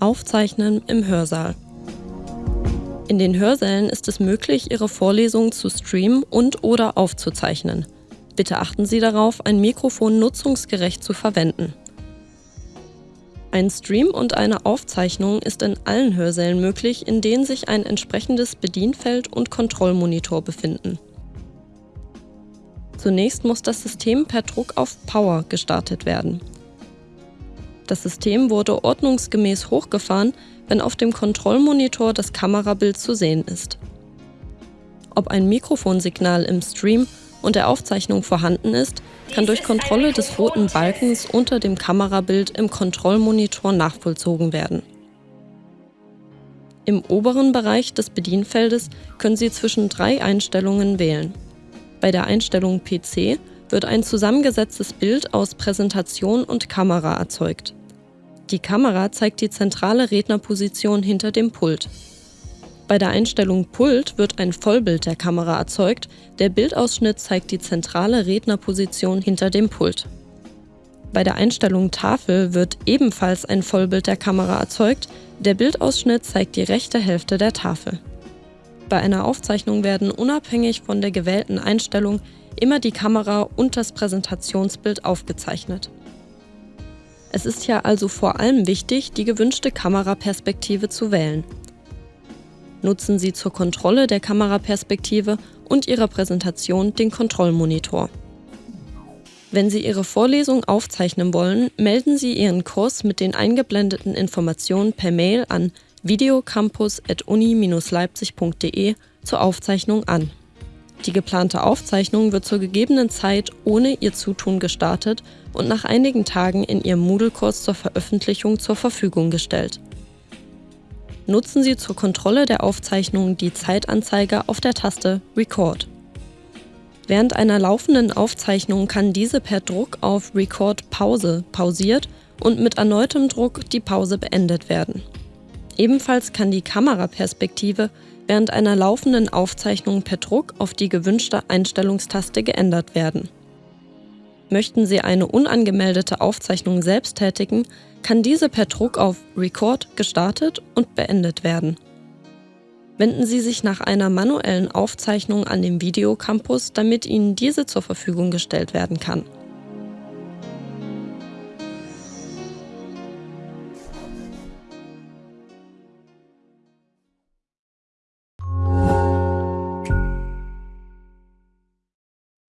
Aufzeichnen im Hörsaal. In den Hörsälen ist es möglich, Ihre Vorlesungen zu streamen und/oder aufzuzeichnen. Bitte achten Sie darauf, ein Mikrofon nutzungsgerecht zu verwenden. Ein Stream und eine Aufzeichnung ist in allen Hörsälen möglich, in denen sich ein entsprechendes Bedienfeld und Kontrollmonitor befinden. Zunächst muss das System per Druck auf Power gestartet werden. Das System wurde ordnungsgemäß hochgefahren, wenn auf dem Kontrollmonitor das Kamerabild zu sehen ist. Ob ein Mikrofonsignal im Stream und der Aufzeichnung vorhanden ist, kann durch Kontrolle des roten Balkens unter dem Kamerabild im Kontrollmonitor nachvollzogen werden. Im oberen Bereich des Bedienfeldes können Sie zwischen drei Einstellungen wählen. Bei der Einstellung PC wird ein zusammengesetztes Bild aus Präsentation und Kamera erzeugt. Die Kamera zeigt die zentrale Rednerposition hinter dem Pult. Bei der Einstellung Pult wird ein Vollbild der Kamera erzeugt, der Bildausschnitt zeigt die zentrale Rednerposition hinter dem Pult. Bei der Einstellung Tafel wird ebenfalls ein Vollbild der Kamera erzeugt, der Bildausschnitt zeigt die rechte Hälfte der Tafel. Bei einer Aufzeichnung werden unabhängig von der gewählten Einstellung immer die Kamera und das Präsentationsbild aufgezeichnet. Es ist ja also vor allem wichtig, die gewünschte Kameraperspektive zu wählen. Nutzen Sie zur Kontrolle der Kameraperspektive und Ihrer Präsentation den Kontrollmonitor. Wenn Sie Ihre Vorlesung aufzeichnen wollen, melden Sie Ihren Kurs mit den eingeblendeten Informationen per Mail an videocampus.uni-leipzig.de zur Aufzeichnung an. Die geplante Aufzeichnung wird zur gegebenen Zeit ohne Ihr Zutun gestartet und nach einigen Tagen in Ihrem Moodle-Kurs zur Veröffentlichung zur Verfügung gestellt. Nutzen Sie zur Kontrolle der Aufzeichnung die Zeitanzeige auf der Taste Record. Während einer laufenden Aufzeichnung kann diese per Druck auf Record Pause pausiert und mit erneutem Druck die Pause beendet werden. Ebenfalls kann die Kameraperspektive während einer laufenden Aufzeichnung per Druck auf die gewünschte Einstellungstaste geändert werden. Möchten Sie eine unangemeldete Aufzeichnung selbst tätigen, kann diese per Druck auf Record gestartet und beendet werden. Wenden Sie sich nach einer manuellen Aufzeichnung an den Videocampus, damit Ihnen diese zur Verfügung gestellt werden kann.